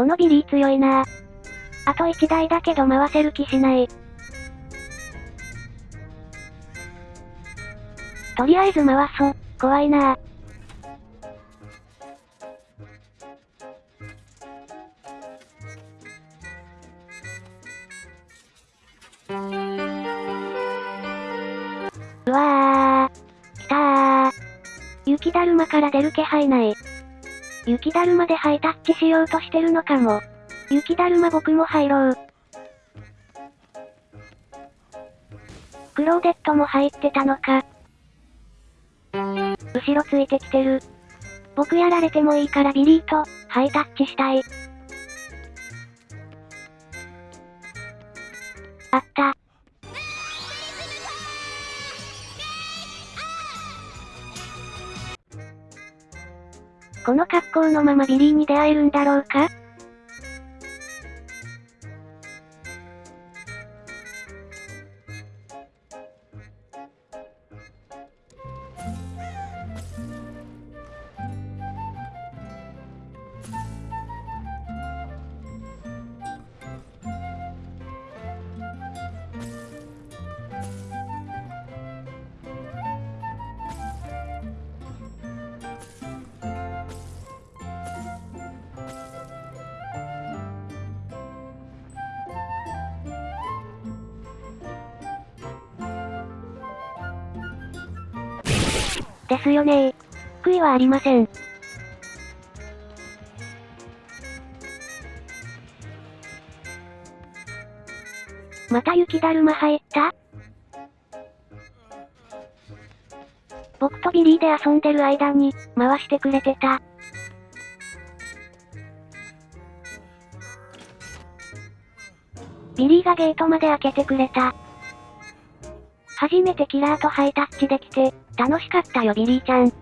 このビリー強いなあと1台だけど回せる気しない。とりあえず回そう。怖いなうわー。来たー。雪だるまから出る気配ない。雪だるまでハイタッチしようとしてるのかも。雪だるま僕も入ろう。クローデットも入ってたのか。後ろついてきてる。僕やられてもいいからビリーと、ハイタッチしたい。あった。この格好のままビリーに出会えるんだろうか？ですよね悔いはありません。また雪だるま入った？僕とビリーで遊んでる間に、回してくれてた。ビリーがゲートまで開けてくれた。初めてキラーとハイタッチできて、楽しかったよビリーちゃん。